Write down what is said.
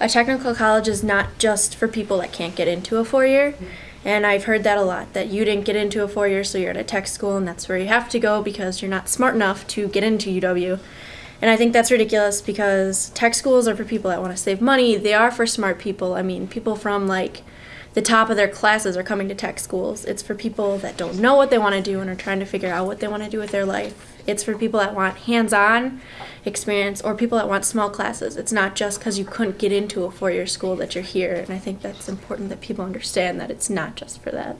a technical college is not just for people that can't get into a four-year. And I've heard that a lot, that you didn't get into a four-year, so you're at a tech school, and that's where you have to go because you're not smart enough to get into UW. And I think that's ridiculous because tech schools are for people that want to save money. They are for smart people. I mean, people from like the top of their classes are coming to tech schools. It's for people that don't know what they want to do and are trying to figure out what they want to do with their life. It's for people that want hands on experience or people that want small classes. It's not just because you couldn't get into a four year school that you're here. And I think that's important that people understand that it's not just for that.